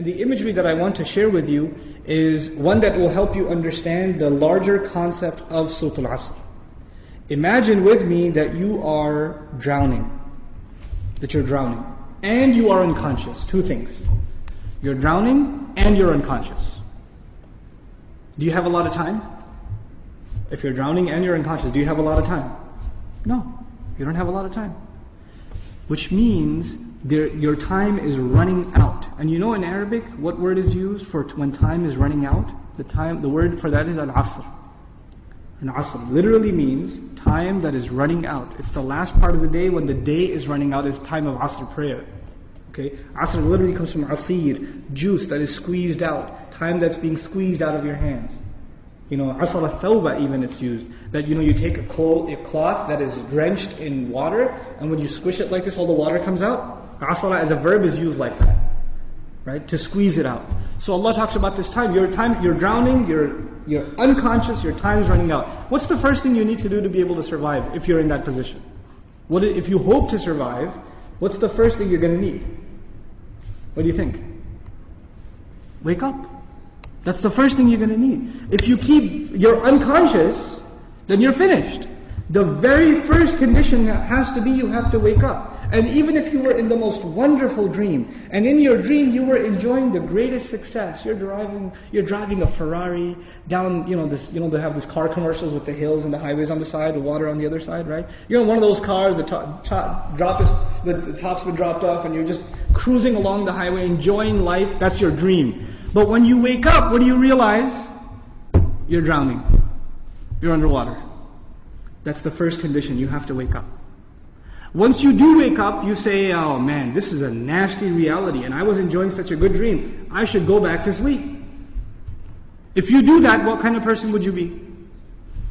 And the imagery that I want to share with you is one that will help you understand the larger concept of Surah Al-Asr. Imagine with me that you are drowning, that you're drowning, and you are unconscious. Two things. You're drowning and you're unconscious. Do you have a lot of time? If you're drowning and you're unconscious, do you have a lot of time? No, you don't have a lot of time. Which means there, your time is running out. And you know in Arabic what word is used for when time is running out? The time, the word for that is al-asr. An asr literally means time that is running out. It's the last part of the day when the day is running out is time of asr prayer. Okay? Asr literally comes from asir, juice that is squeezed out, time that's being squeezed out of your hands. You know, asr al even it's used. That, you know, you take a, a cloth that is drenched in water, and when you squish it like this, all the water comes out. Asala as a verb is used like that. Right? To squeeze it out. So Allah talks about this time. Your time, you're drowning, you're, you're unconscious, your time's running out. What's the first thing you need to do to be able to survive if you're in that position? What if you hope to survive, what's the first thing you're going to need? What do you think? Wake up. That's the first thing you're going to need. If you keep, you're unconscious, then you're finished. The very first condition has to be you have to wake up. And even if you were in the most wonderful dream, and in your dream you were enjoying the greatest success, you're driving, you're driving a Ferrari down, you know, this, you know, they have these car commercials with the hills and the highways on the side, the water on the other side, right? You're in one of those cars, the top, top drop is, the, the top's been dropped off, and you're just cruising along the highway, enjoying life. That's your dream. But when you wake up, what do you realize? You're drowning. You're underwater. That's the first condition. You have to wake up. Once you do wake up, you say, oh man, this is a nasty reality and I was enjoying such a good dream. I should go back to sleep. If you do that, what kind of person would you be?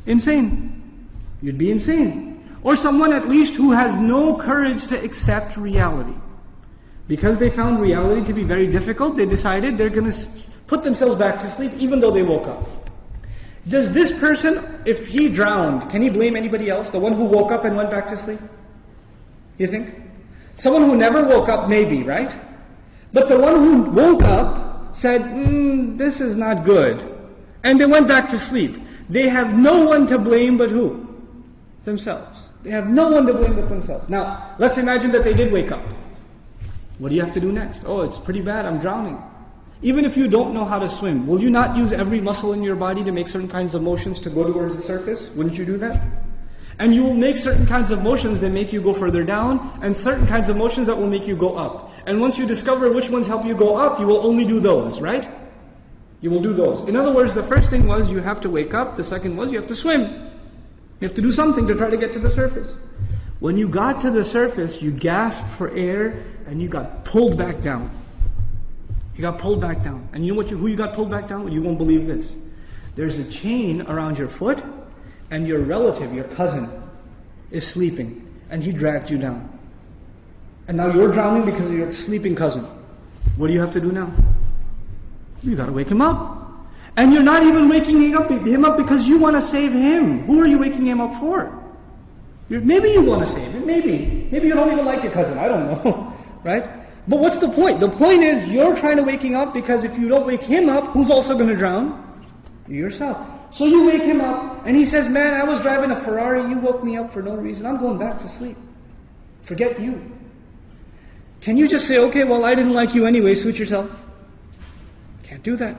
Insane. You'd be insane. Or someone at least who has no courage to accept reality. Because they found reality to be very difficult, they decided they're going to put themselves back to sleep even though they woke up. Does this person, if he drowned, can he blame anybody else? The one who woke up and went back to sleep? You think? Someone who never woke up, maybe, right? But the one who woke up said, mm, This is not good. And they went back to sleep. They have no one to blame but who? Themselves. They have no one to blame but themselves. Now, let's imagine that they did wake up. What do you have to do next? Oh, it's pretty bad, I'm drowning. Even if you don't know how to swim, will you not use every muscle in your body to make certain kinds of motions to go towards the surface? Wouldn't you do that? And you will make certain kinds of motions that make you go further down, and certain kinds of motions that will make you go up. And once you discover which ones help you go up, you will only do those, right? You will do those. In other words, the first thing was you have to wake up, the second was you have to swim. You have to do something to try to get to the surface. When you got to the surface, you gasped for air and you got pulled back down. You got pulled back down. And you know what you, who you got pulled back down? You won't believe this. There's a chain around your foot and your relative, your cousin, is sleeping, and he dragged you down. And now you're drowning because of your sleeping cousin. What do you have to do now? You gotta wake him up. And you're not even waking him up, because you want to save him. Who are you waking him up for? You're, maybe you want to save him. Maybe. Maybe you don't even like your cousin. I don't know. right? But what's the point? The point is you're trying to wake him up because if you don't wake him up, who's also going to drown? You yourself. So you wake him up, and he says, Man, I was driving a Ferrari, you woke me up for no reason. I'm going back to sleep. Forget you. Can you just say, Okay, well, I didn't like you anyway, suit yourself? Can't do that.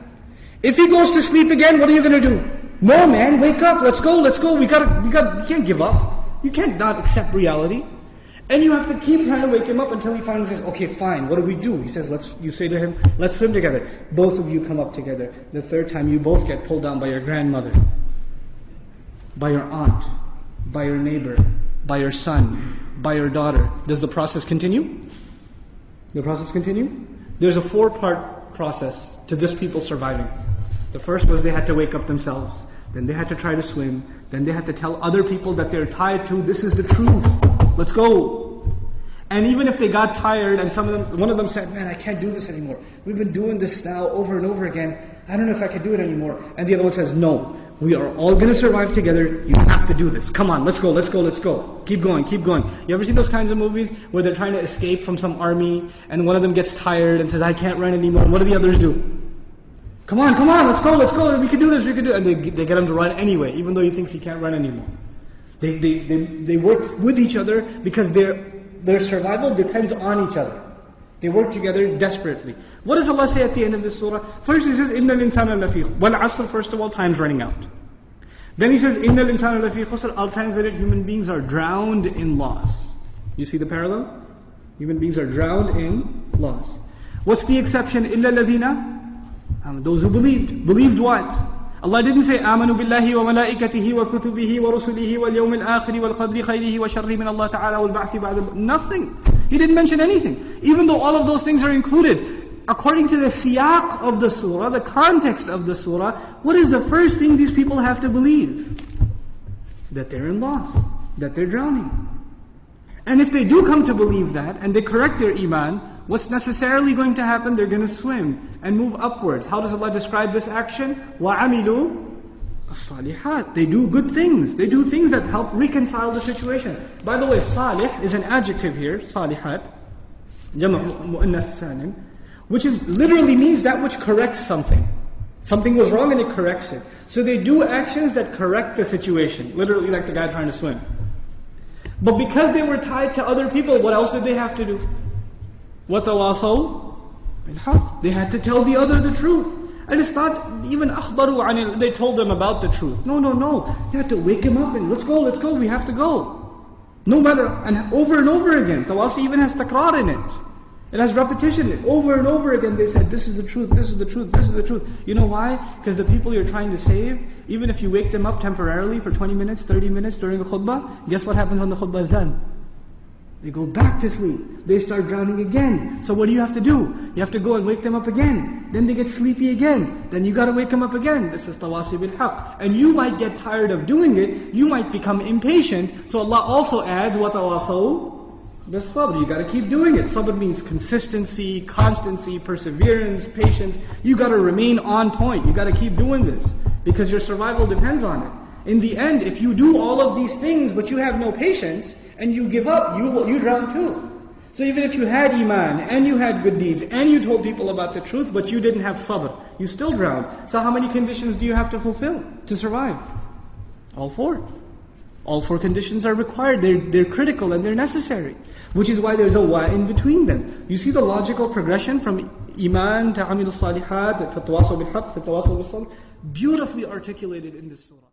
If he goes to sleep again, what are you going to do? No, man, wake up, let's go, let's go. We got to we got, you can't give up. You can't not accept reality. And you have to keep trying to wake him up until he finally says, okay, fine, what do we do? He says, let's, you say to him, let's swim together. Both of you come up together. The third time, you both get pulled down by your grandmother, by your aunt, by your neighbor, by your son, by your daughter. Does the process continue? The process continue? There's a four part process to this people surviving. The first was they had to wake up themselves. Then they had to try to swim. Then they had to tell other people that they're tied to this is the truth. Let's go. And even if they got tired and some of them, one of them said, man, I can't do this anymore. We've been doing this now over and over again. I don't know if I can do it anymore. And the other one says, no, We are all going to survive together. You have to do this. Come on, let's go, let's go, let's go. Keep going, keep going. You ever seen those kinds of movies where they're trying to escape from some army and one of them gets tired and says, I can't run anymore. What do the others do? Come on, come on, let's go, let's go. We can do this, we can do it. And they, they get him to run anyway, even though he thinks he can't run anymore. They, they, they, they work with each other because their, their survival depends on each other. They work together desperately. What does Allah say at the end of this surah? First He says, إِنَّ الْإِنسَانَ لَفِي Well, asr, first of all, time's running out. Then He says, إِنَّ الْإِنسَانَ لَفِي خُسْرٍ I'll translate it, human beings are drowned in loss. You see the parallel? Human beings are drowned in loss. What's the exception? إِلَّا الَّذِينَ um, Those who believed. Believed what? Allah didn't say amanu billahi wa malaikatihi wa kutubihi wa rusulihi wal yawmil akhiri wal qadri khayrihi wa sharri min Allah ta'ala wal nothing. He didn't mention anything. Even though all of those things are included according to the siyaq of the surah the context of the surah what is the first thing these people have to believe? That they're in loss that they're drowning. And if they do come to believe that and they correct their iman what's necessarily going to happen? They're going to swim and move upwards. How does Allah describe this action? وَعَمِلُوا الصالحات. They do good things. They do things that help reconcile the situation. By the way, salih is an adjective here, salihat, جمع مؤنث سالم, which is literally means that which corrects something. Something was wrong and it corrects it. So they do actions that correct the situation. Literally like the guy trying to swim. But because they were tied to other people, what else did they have to do? وَتَوَاصَوْا بِالْحَقِّ They had to tell the other the truth. And it's not even أخبروا عن They told them about the truth. No, no, no. You have to wake him up and let's go, let's go, we have to go. No matter, and over and over again. Tawasi even has takrar in it. It has repetition. Over and over again they said, this is the truth, this is the truth, this is the truth. You know why? Because the people you're trying to save, even if you wake them up temporarily for 20 minutes, 30 minutes during a khutbah, guess what happens when the khutbah is done? They go back to sleep. They start drowning again. So what do you have to do? You have to go and wake them up again. Then they get sleepy again. Then you gotta wake them up again. This is tawasi bil haq. And you might get tired of doing it. You might become impatient. So Allah also adds, what? The sabr. You gotta keep doing it. Sabr means consistency, constancy, perseverance, patience. You gotta remain on point. You gotta keep doing this. Because your survival depends on it. In the end, if you do all of these things but you have no patience and you give up, you, you drown too. So even if you had iman and you had good deeds and you told people about the truth but you didn't have sabr, you still drown. So how many conditions do you have to fulfill to survive? All four. All four conditions are required. They're, they're critical and they're necessary. Which is why there's a wa in between them. You see the logical progression from iman to amil salihat to tawasaw bil haq to tawasaw bil Beautifully articulated in this surah.